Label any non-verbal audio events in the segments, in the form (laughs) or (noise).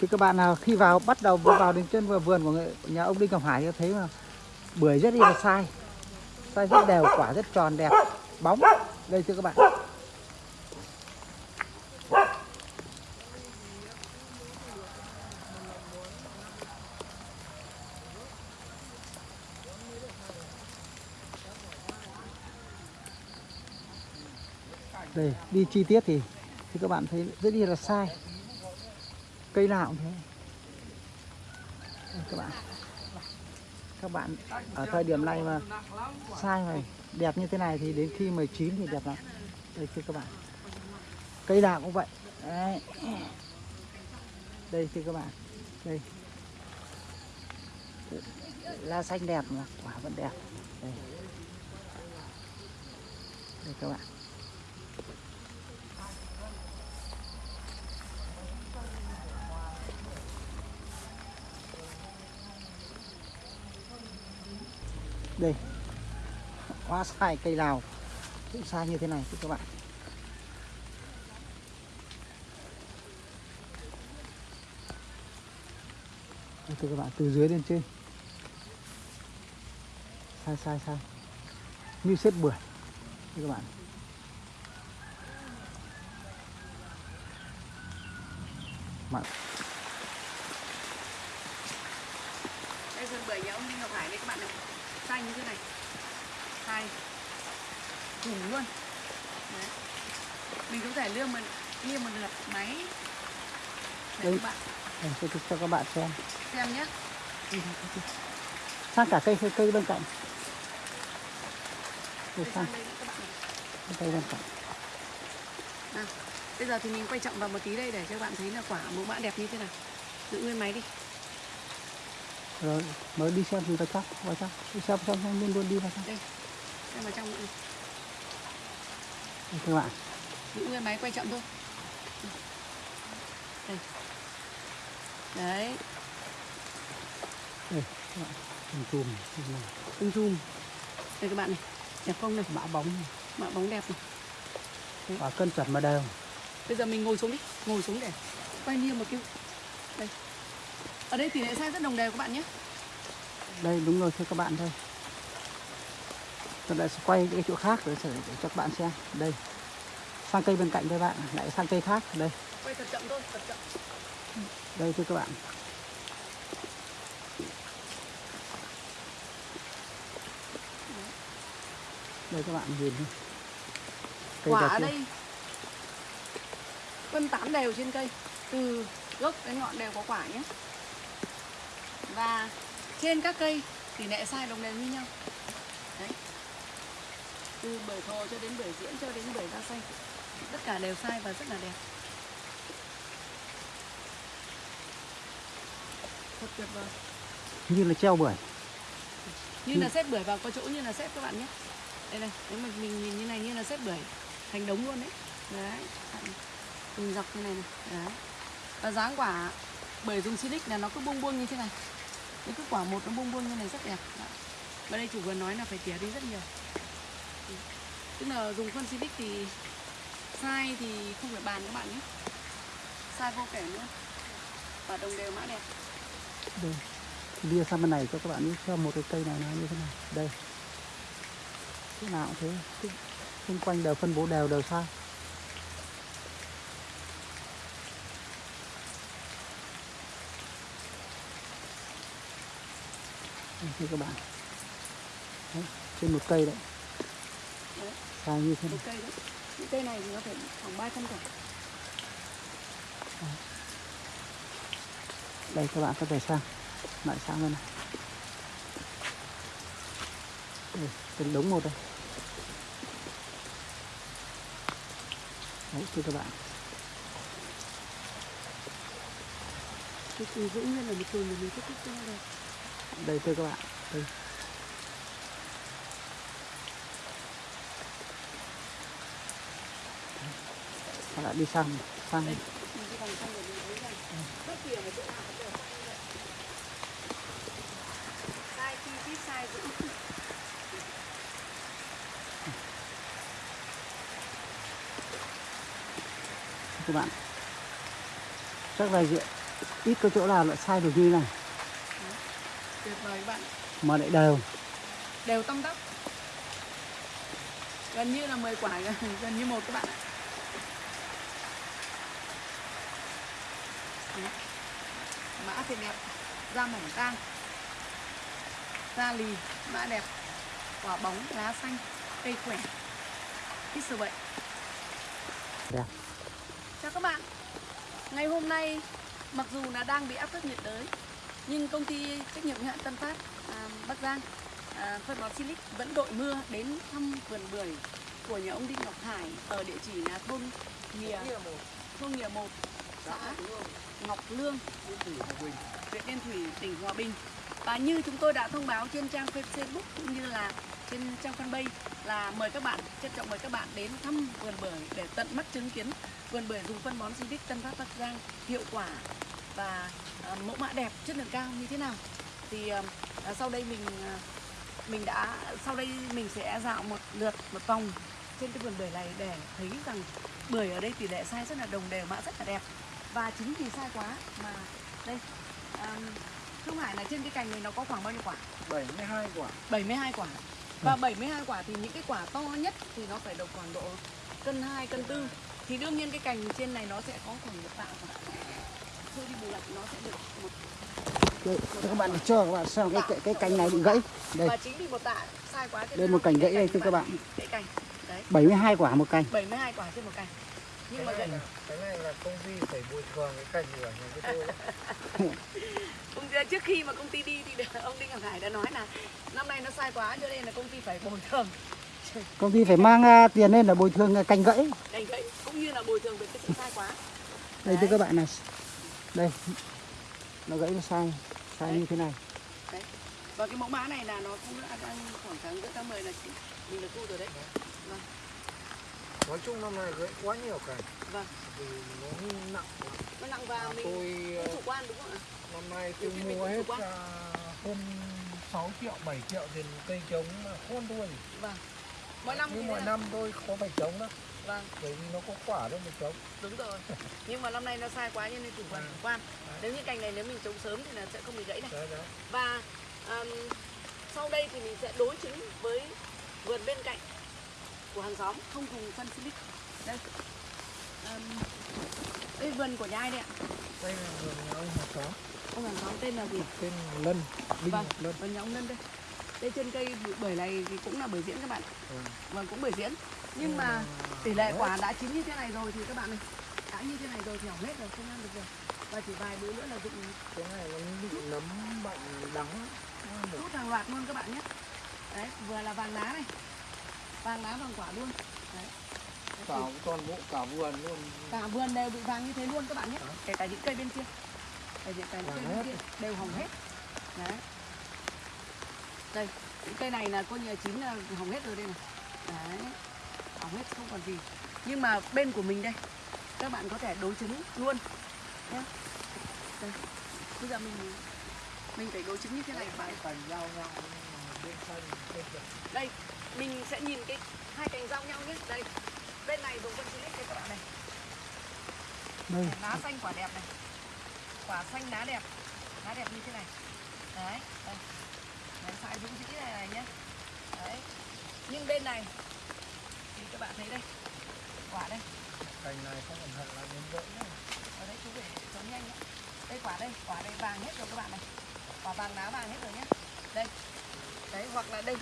thì các bạn nào khi vào bắt đầu vào đến chân vào vườn của người, nhà ông Đinh Ngọc Hải thì thấy mà bưởi rất là sai. Sai rất đều quả rất tròn đẹp bóng. Đây thưa các bạn. Đây đi chi tiết thì thì các bạn thấy rất là sai cây nào cũng thế. Đây, các bạn. Các bạn ở thời điểm này mà sai này đẹp như thế này thì đến khi 19 thì đẹp lắm. Đây thưa các bạn. Cây nào cũng vậy. Đấy. đây thưa các bạn. Đây. Lá xanh đẹp mà quả vẫn đẹp. Đây. Đây các bạn. Đây. Hoa sai cây nào cũng sai như thế này các bạn. Từ thưa các bạn, từ dưới lên trên. Sai sai sai. Như xếp bưởi các bạn. Mặn. Đây vườn bưởi nhà ông Ngọc Hải đây các bạn này xanh như thế này. Sai thủng luôn. Đấy. mình cũng thể lương mình liêm một lượt máy. Để Đây. các bạn. Tôi cho các bạn xem. Xem nhé sang cả cây cây, bên cạnh. Để đây sang cây bên cạnh. À, bây giờ thì mình quay trọng vào một tí đây để cho các bạn thấy là quả mẫu mã đẹp như thế nào giữ nguyên máy đi rồi mới đi xem thì vào trong vào trong. Đi xem xong xong luôn luôn đi vào trong. Đây xem vào trong nữa các bạn. Nguyên máy quay chậm thôi. Đây. Đấy. Đây các bạn. Chùm chùm chùm tung zoom đây các bạn này. Đẹp không này? Mã bóng này. mạ bóng đẹp này. Quả cân chuẩn mà đều. Bây giờ mình ngồi xuống đi. Ngồi xuống để quay niêm một cái. Đây ở đây tỷ lệ sai rất đồng đều các bạn nhé. Đây đúng rồi thưa các bạn thôi tôi lại sẽ quay cái chỗ khác để, để cho các bạn xem. Đây sang cây bên cạnh đây bạn lại sang cây khác đây. Quay thật chậm thôi thật chậm. Đây thưa các bạn. Đây các bạn nhìn cây quả ở đây phân tán đều trên cây từ gốc đến ngọn đều có quả nhé và trên các cây tỷ lệ sai đồng đều như nhau. Đấy. Từ bưởi thồ cho đến bưởi diễn cho đến bưởi da xanh. Tất cả đều sai và rất là đẹp. Thật tuyệt vời. Như là treo bưởi. Như là xếp bưởi vào có chỗ như là xếp các bạn nhé. Đây này nếu mà mình nhìn như này như là xếp bưởi thành đống luôn đấy. Đấy từng dọc như này này. Đấy. Và dáng quả bưởi dùng silic là nó cứ buông buông như thế này những cái quả một nó bung bung như này rất đẹp. Và đây chủ vườn nói là phải tỉa đi rất nhiều. Ừ. Tức là dùng phân Civic thì sai thì không phải bàn các bạn nhé. Sai vô kể nữa. Và đồng đều mã đẹp. Đây. Đi sang bên này cho các bạn cho một cái cây này nó như thế này. Đây. Thế nào cũng thế. Xung quanh đều phân bố đều đều sai thưa các bạn. Đấy, trên một cây đấy. Đấy. sai như thế một này. cây đấy. Những cây này thì nó phải khoảng 300 quả. Đây các bạn có thể sang. Lại sang bên này. Đây từng đống một đây. Đấy thưa các bạn. Cái từ giữ nguyên là một từ mà mình kết thúc cho nó đẹp đây thưa các bạn. Đây. Các bạn đi sang sang. Đây, giữ các bạn. Rất là diện ít có chỗ nào lại sai được như này tuyệt vời các bạn. Mà lại đều. Đều tăm tắp. Gần như là 10 quả (laughs) gần như một các bạn ạ. Mã thì đẹp da mỏng tang. Da lì mã đẹp. Quả bóng lá xanh cây khỏe. Ít sâu bệnh Đẹp. chào các bạn. Ngày hôm nay mặc dù là đang bị áp thấp nhiệt đới nhưng công ty trách nhiệm hữu hạn Tân Phát à, Bắc Giang à, phân bón Silic vẫn đội mưa đến thăm vườn bưởi của nhà ông Đinh Ngọc Hải ở địa chỉ là thôn Nghìa thôn Nghìa 1 xã Ngọc Lương. Huyện Yên Thủy tỉnh Hòa Bình. Và như chúng tôi đã thông báo trên trang Facebook cũng như là trên trang fanpage là mời các bạn trân trọng mời các bạn đến thăm vườn bưởi để tận mắt chứng kiến vườn bưởi dùng phân bón Silic Tân Phát Bắc Giang hiệu quả và à, mẫu mã đẹp chất lượng cao như thế nào? Thì à, à, sau đây mình mình đã sau đây mình sẽ dạo một lượt một vòng trên cái vườn bưởi này để thấy rằng bưởi ở đây tỷ lệ sai rất là đồng đều mã rất là đẹp. Và chính vì sai quá mà đây à, không phải là trên cái cành này nó có khoảng bao nhiêu quả? 72 quả. 72 quả. Và 72 quả thì những cái quả to nhất thì nó phải được khoảng độ cân 2, cân 4 thì đương nhiên cái cành trên này nó sẽ có khoảng một tạ quả Đây, các bạn để cho các bạn xem cái, cái cái cành này bị gãy. Đây. Đây một cành gãy cái đây thưa các bạn. cái cành đấy. 72 quả một cành. 72 quả trên một cành. Nhưng mà gãy cái này là công ty phải bồi thường cái cành của nhà cái tôi. (laughs) Công ty, trước khi mà công ty đi thì (laughs) ông Đinh Ngọc Hải đã nói là năm nay nó sai quá cho nên là công ty phải bồi thường. (laughs) Công ty phải mang à, tiền lên là bồi thường à, cành gãy. Cành gãy cũng như là bồi thường về cái sự sai quá. Đây thưa các bạn này đây. Nó gãy nó sai sai như thế này. Đấy. Và cái mẫu mã này là nó cũng đã đang khoảng tháng giữa tháng 10 là chị- mình được thu rồi đấy. Vâng. Nói chung năm nay gãy quá nhiều cành. Vâng. Vì nó nặng quá. nó nặng và mình tôi cũng ờ, chủ quan đúng không ạ? năm nay tôi mua hết hơn 6 triệu 7 triệu tiền cây trống mà khôn đuôi vâng. Mỗi năm nhưng thế năm tôi có phải trống đó vâng. Bởi vì nó có quả đâu mà trống. Đúng rồi. Nhưng mà năm nay nó sai quá cho nên chủ quan chủ quan. Nếu như cành này nếu mình trồng sớm thì là sẽ không bị gãy này. Đấy đấy. Và um, sau đây thì mình sẽ đối chứng với vườn bên cạnh của hàng xóm. Không dùng phân silic. Đây. Um, đây vườn của nhà ai đây ạ? Đây là vườn nhà ông hàng xóm. Ông hàng xóm tên là gì? Tên Lân Đinh vâng Lân. vườn nhà ông Lân đây. Đây trên cây bưởi này thì cũng là bưởi diễn các bạn. Ừ. vâng cũng bưởi diễn nhưng mà tỷ lệ quả đã chín như thế này rồi thì các bạn này đã như thế này rồi thì hỏng hết rồi không ăn được rồi. Và chỉ vài bữa nữa là dụng cái này nó bị nấm bệnh đắng. rút hàng loạt luôn các bạn nhé. Đấy vừa là vàng lá này. Vàng lá vàng quả luôn. Đấy. Cả toàn bộ cả vườn luôn. cả vườn đều bị vàng như thế luôn các bạn nhé. Kể cả những cây bên kia. Kể cả những cây bên kia đều hỏng hết. Đấy. Đây những cây này là coi như chín là hỏng hết rồi đây này. Đấy hỏng hết không còn gì. Nhưng mà bên của mình đây các bạn có thể đối chứng luôn nhé đây bây giờ mình mình phải đối chứng như thế này. Vườn đây mình sẽ nhìn cái hai cành giao nhau nhé. Đây bên này dùng phân silic đây các bạn này. Đây. Lá xanh quả đẹp này. Quả xanh lá đẹp. Lá đẹp như thế này. Đấy đây. Đấy dũng dĩ này này nhé. Đấy. Nhưng bên này thì các bạn thấy đây. Quả đây. Cành này không cẩn thận là đến đấy ở đấy chú phải chống nhanh nhé đây quả đây quả đây vàng hết rồi các bạn này. Quả vàng lá vàng hết rồi nhé đây. Đấy hoặc là đây.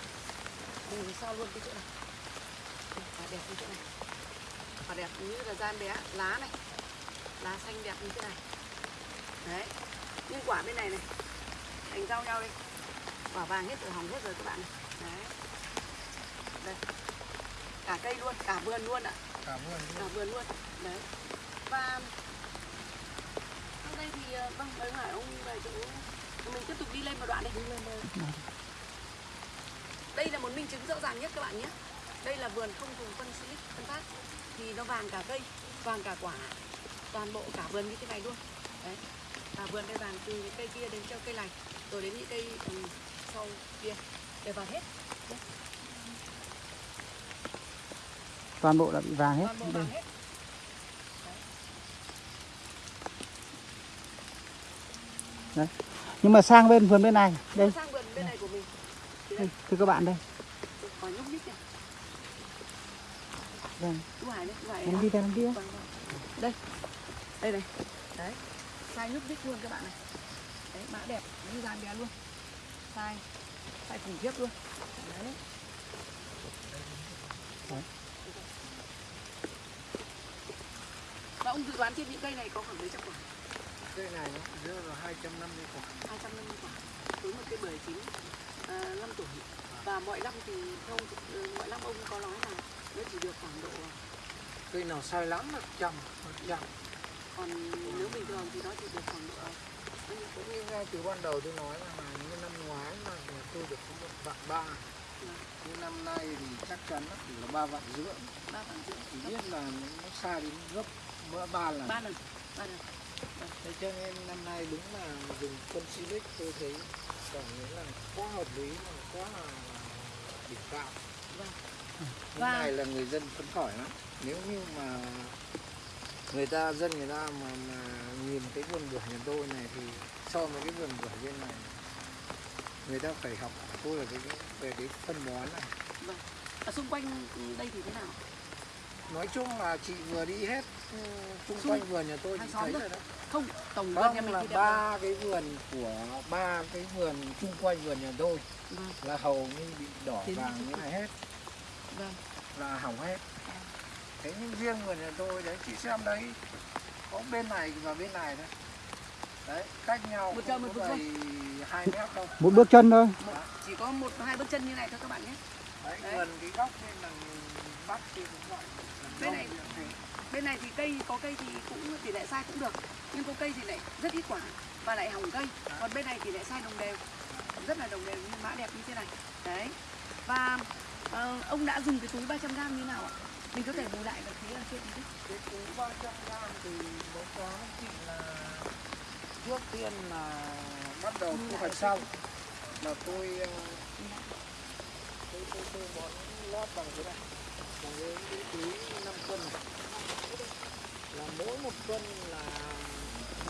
Mình so luôn cái chỗ này. Đây, quả đẹp như chỗ này. Quả đẹp như là gian bé. Lá này. Lá xanh đẹp như thế này. Đấy. Nhưng quả bên này này. Thành giao nhau đây quả vàng hết rồi hỏng hết rồi các bạn này. Đấy. Đây cả cây luôn cả vườn luôn ạ. Cả vườn cả luôn vườn luôn đấy. Và sau đây thì ờ, vâng mời hỏi ông về chỗ mình tiếp tục đi lên một đoạn đi. Lên đây. Là một minh chứng rõ ràng nhất các bạn nhé. Đây là vườn không dùng phân silic phân phát. Thì nó vàng cả cây vàng cả quả toàn bộ cả vườn như thế này luôn. Đấy. Cả vườn đây vàng từ những cây kia đến cho cây này rồi đến những cây ừ, sau kia. Đều vàng hết toàn bộ đã bị vàng hết. Đây vàng hết. Đấy. Nhưng mà sang bên vườn bên này. Đây. Sang vườn bên này của mình. Đây, thưa các bạn đây. Vâng. Hải em đi theo em đi đây. Đây này. Đấy. Sai nhúc nhích luôn các bạn này. Đấy mã đẹp. Như dàn bé luôn. Sai. Sai khủng khiếp luôn. Đấy. Ông dự đoán trên những cây này có khoảng mấy trăm quả? Cây này nó rơi là 250 quả. 250 quả. Với một cây bưởi chín à, 5 tuổi. Và mọi năm thì ông, ừ, mọi năm ông có nói là nó chỉ được khoảng độ cây nào sai lắm là trăm trăm. Còn nếu bình thường thì nó chỉ được khoảng độ nhiêu? cũng như ngay từ ban đầu tôi nói là, như năm ngoái mà tôi được một vạn ba. Như năm nay thì chắc chắn là ba vạn rưỡi. Ba vạn rưỡi. Chỉ biết là nó sai đến gấp bữa ba lần. Ba lần ba lần. Thế cho nên năm nay đúng là dùng phân silic tôi thấy cảm thấy là quá hợp lý mà quá là đỉnh cao. Vâng. Cái Và- này là người dân phấn khởi lắm. Nếu như mà người ta dân người ta mà, mà nhìn cái vườn bưởi nhà tôi này thì so với cái vườn bưởi bên này người ta phải học tôi là cái, về cái phân bón này. Ở xung quanh đây thì thế nào nói chung là chị vừa đi hết ừ, xung Xung- quanh vườn nhà tôi chị thấy rồi đó không tổng vườn nhà mình là ba cái vườn của ba cái vườn chung quanh vườn nhà tôi. Vâng. Là hầu như bị đỏ Tiến vàng như này hết. Vâng. Là hỏng hết. Thế nhưng riêng vườn nhà tôi đấy chị xem đấy có bên này và bên này đấy đấy cách nhau Một chân, một bước đầy hai mét đâu một bước chân thôi. Một, chỉ có một hai bước chân như này thôi các bạn nhé. Đấy, Đấy. gần cái góc bên là bắc cũng vậy Gần Bên này- thế. bên này thì cây có cây thì cũng tỷ lệ sai cũng được. Nhưng có cây thì lại rất ít quả và lại hỏng cây. Còn bên này thì lại sai đồng đều. Rất là đồng đều như mã đẹp như thế này. Đấy. Và ờ, ông đã dùng cái túi 300 gram như nào ạ? Mình có thể bù lại được phía ở trên tí cái túi 300 gram thì báo cáo với chị là trước tiên là bắt đầu thu hoạch xong. Là tôi ờ, tôi tôi tôi bón lót bằng cái này bằng cái, cái túi 5 cân là mỗi một cân là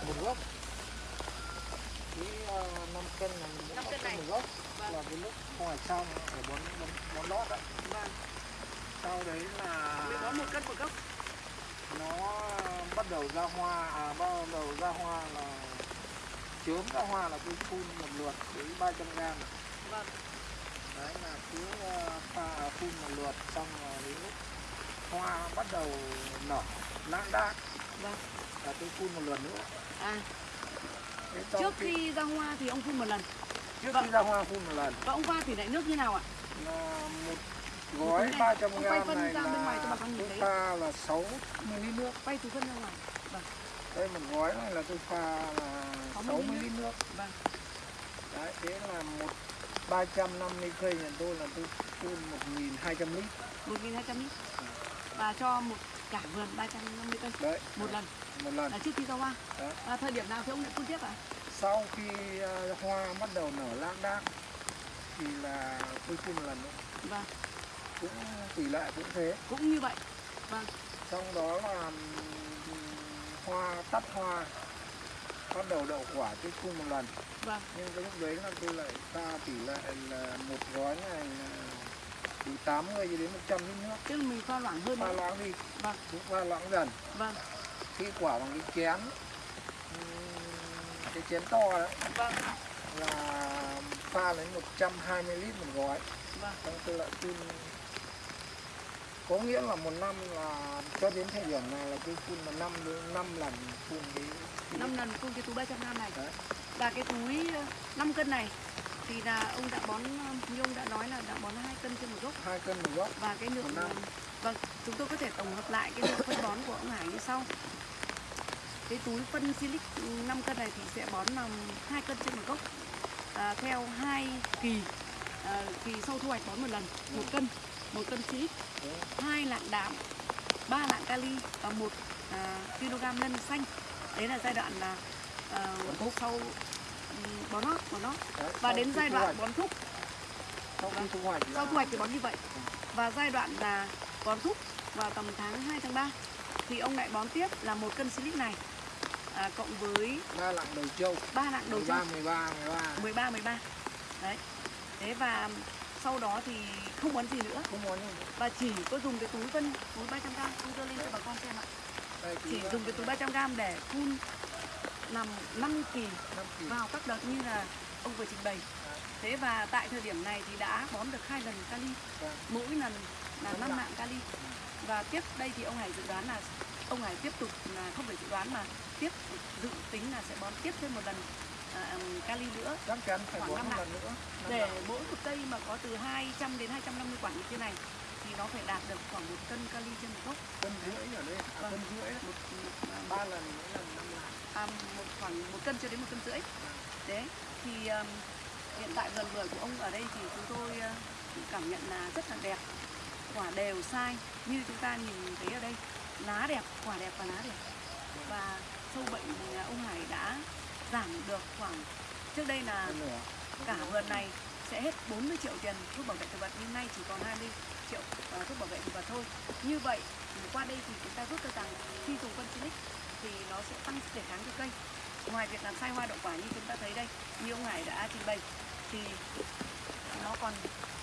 một gốc túi uh, 5 cân là mỗi 5 cân cân này. một gốc Vâng. là cái lúc ngoài xong phải bón bón, bón lót đấy vâng sau đấy là mình bón một cân một gốc nó bắt đầu ra hoa à bắt đầu ra hoa là chớm ra hoa là tôi phun một lượt đến 300 gram vâng đấy là cứ ờ, pha phun một lượt xong rồi đến lúc hoa bắt đầu nở lãng đác. Vâng. Là tôi phun một lượt nữa. À. Trước khi ra hoa thì ông phun một lần. Trước vâng. khi ra hoa phun một lần. Và ông pha tỷ lệ nước như nào ạ? Là một gói túi này, 300 ông quay gram phân này ra bên ngoài cho bà là con nhìn thấy. pha là 6 ml nước. Quay từ phân ra ngoài. Đây một gói này là tôi pha là 6 6 ml ml nước. Vâng. Đấy, thế là một 350 cây nhà tôi là tôi phun 1.200 lít. 1.200 lít. Và cho một cả vườn 350 cây. Đấy. Một lần. Một lần. Là trước khi ra hoa. Đó. à, thời điểm nào thì ông lại phun tiếp ạ? Sau khi ờ, hoa bắt đầu nở lãng đác thì là tôi phun một lần nữa. Vâng. Cũng tỷ lệ cũng thế. Cũng như vậy. Vâng. Trong đó là ừm, hoa tắt hoa bắt đầu đậu quả tôi phun một lần. Vâng. Nhưng cái lúc đấy là tôi lại pha tỷ lệ là một gói này là từ 80 cho đến 100 lít nước. Tức mình pha loãng hơn pha loãng đi. Vâng. Cũng pha loãng dần. Vâng. Khi quả bằng cái chén cái chén to đấy vâng. là pha lấy 120 lít một gói. Vâng. Tôi lại phun có nghĩa là một năm là cho đến thời điểm này là tôi phun là năm năm lần phun cái, 5 lần phun cái túi 300 gram này. Đấy. và cái túi 5 cân này thì là ông đã bón như ông đã nói là đã bón hai cân trên một gốc. Hai cân một gốc. Và cái lượng năm. vâng chúng tôi có thể tổng hợp lại cái lượng phân bón của ông Hải như sau. Cái túi phân silic 5 cân này thì sẽ bón làm hai cân trên một gốc. À, theo hai kỳ à, kỳ sau thu hoạch bón một lần một cân một cân silic. Hai lạng đạm ba lạng kali và một à, kg lân xanh. Đấy là giai đoạn là à, sau ừm, bón nót bón nót Đấy, và đến giai đoạn bón thúc sau khi thu hoạch sau thu hoạch thì bón như vậy. Và giai đoạn là bón thúc vào tầm tháng 2 tháng 3 thì ông lại bón tiếp là một cân silic này à, cộng với ba lạng đầu trâu. ba lạng đầu trâu. 13 13 13 13 13 đấy. Thế và sau đó thì không bón gì nữa. Không muốn và chỉ có dùng cái túi phân túi 300 g tôi đưa lên cho bà con xem ạ. Đây chỉ dùng cái túi 300 g để phun làm 5 kỳ 5 kỳ. vào các đợt như là ông vừa trình bày. Thế và tại thời điểm này thì đã bón được hai lần kali. Vâng. mỗi lần là 5 lạng kali. Và tiếp đây thì ông Hải dự đoán là ông Hải tiếp tục là không phải dự đoán mà tiếp dự tính là sẽ bón tiếp thêm một lần kali nữa. Chắc chắn phải Khoảng bón năm lần nữa. Để mỗi một cây mà có từ 200 đến 250 quả như thế này thì nó phải đạt được khoảng một cân kali trên một gốc. Cân rưỡi ở đây. À, Vâng. cân rưỡi. Một, một, à, ba lần mỗi lần năm lạng. À, một khoảng một cân cho đến một cân rưỡi. Đấy thì um, hiện tại vườn bưởi của ông ở đây thì chúng tôi uh, cảm nhận là rất là đẹp. Quả đều sai như chúng ta nhìn thấy ở đây. Lá đẹp quả đẹp và lá đẹp. Và sâu bệnh ông Hải đã giảm được khoảng trước đây là cả vườn này sẽ hết 40 triệu tiền thuốc bảo vệ thực vật nhưng nay chỉ còn 20 triệu ờ, thuốc bảo vệ thực vật thôi. Như vậy thì qua đây thì chúng ta rút ra rằng khi dùng phân silic thì nó sẽ tăng sức đề kháng cho cây. Ngoài việc làm sai hoa đậu quả như chúng ta thấy đây như ông Hải đã trình bày thì nó còn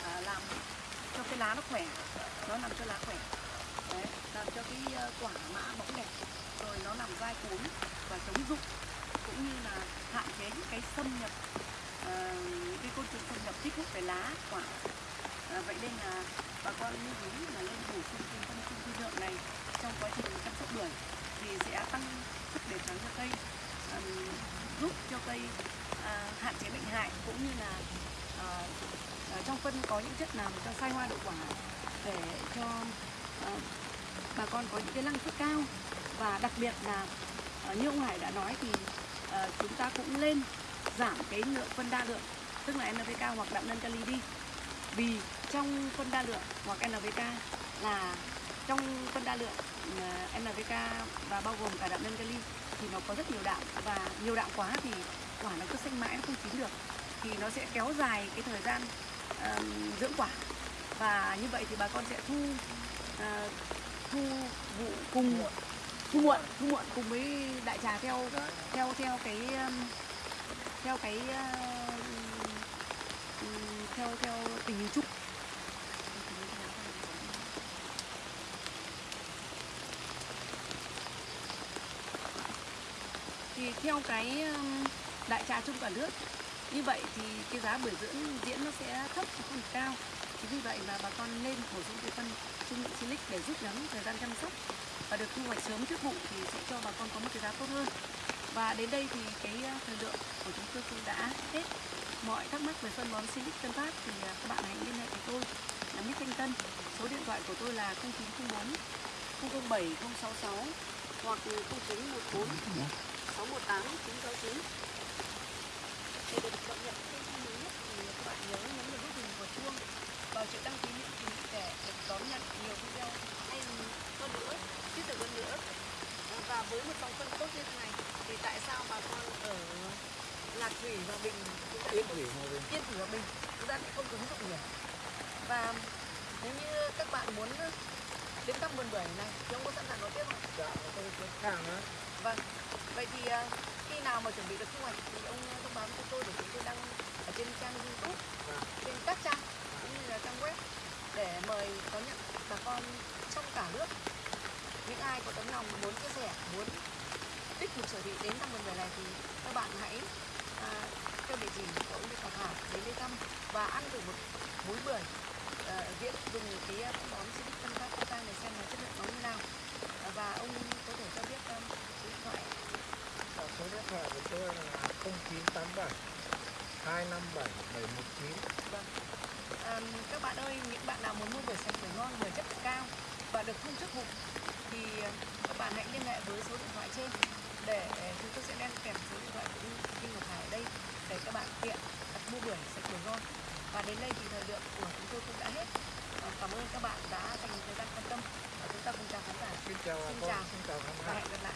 à, làm cho cái lá nó khỏe nó làm cho lá khỏe. Đấy, làm cho cái ờ, quả mã bóng đẹp rồi nó làm dai cuống và chống rụng cũng như là hạn chế những cái xâm nhập ờ, những cái côn trùng xâm nhập kích hút về lá quả. À, vậy nên là bà con lưu ý là nên bổ sung thêm phân trung vi lượng này trong quá trình chăm sóc bưởi thì sẽ tăng sức đề kháng cho cây à, giúp cho cây à, hạn chế bệnh hại cũng như là à, à, trong phân có những chất làm cho sai hoa đậu quả để cho à, bà con có những cái năng suất cao. Và đặc biệt là à, như ông Hải đã nói thì Ờ, chúng ta cũng lên giảm cái lượng phân đa lượng tức là NPK hoặc đạm nâng kali đi. Vì trong phân đa lượng hoặc NPK là trong phân đa lượng NPK và bao gồm cả đạm nâng kali thì nó có rất nhiều đạm. Và nhiều đạm quá thì quả nó cứ xanh mãi nó không chín được. Thì nó sẽ kéo dài cái thời gian ờm, dưỡng quả. Và như vậy thì bà con sẽ thu uh, thu vụ cùng thu muộn thu muộn cùng với đại trà theo theo theo cái um, theo cái uh, ừ, theo theo tình hình chung. Thì theo cái um, đại trà chung cả nước, như vậy thì cái giá bưởi dưỡng diễn nó sẽ thấp chứ không cao. Chính vì vậy mà bà con nên bổ sung cái phân trung lượng silic để rút ngắn thời gian chăm sóc và được thu hoạch sớm trước vụ thì sẽ cho bà con có một cái giá tốt hơn. Và đến đây thì cái ờ, thời lượng của chúng tôi cũng đã hết. Mọi thắc mắc về phân bón silic tân phát thì ờ, các bạn hãy liên hệ với tôi. Là Mít Thanh Tân số điện thoại của tôi là 0904 007 066 hoặc 0914 618 969 để được cập nhật thông tin mới nhất thì các bạn nhớ nhấn vào nút hình của chuông vào chữ đăng ký miễn phí để được đón nhận nhiều video hay hơn nữa thiết thực hơn nữa À, và với một dòng phân tốt như thế này thì tại sao bà con ở lạc thủy và bình Yên thủy mà về yên thủy và bình chúng ta không ứng dụng nhiều và nếu như các bạn muốn đến thăm vườn bưởi này thì ông có sẵn sàng đón tiếp không dạ tôi có hàng á Vâng. Vậy thì à, khi nào mà chuẩn bị được thu hoạch thì ông thông báo cho tôi để chúng tôi đăng ở trên trang YouTube, Vâng. trên các trang cũng như là trang web để mời đón nhận bà con trong cả nước. Những ai có tấm lòng muốn chia sẻ, muốn tích cực sở thị đến thăm vườn bưởi này thì các bạn hãy à, theo địa chỉ của ông Lê Ngọc Hải đến đây thăm và ăn thử một múi bưởi à, dùng cái à, phân bón Silic phân Phan Giang này xem là chất lượng nó như nào. À, và ông có thể cho biết um, số điện thoại. Dạ, số điện thoại của tôi là 0987 257 719 Vâng. À, các bạn ơi, những bạn nào muốn mua bưởi sạch bưởi ngon, bưởi chất lượng cao và được phun trước vụ thì à, các bạn hãy liên hệ với số điện thoại trên để chúng tôi sẽ đem kèm số điện thoại của Kinh Ngọc Hải ở đây để các bạn tiện đặt mua bưởi sạch bưởi ngon. Và đến đây thì thời lượng của chúng tôi cũng đã hết. À, cảm ơn các bạn đã dành thời gian quan tâm và chúng ta cùng chào khán giả Xin chào Xin chào. xin chào và hẹn gặp lại.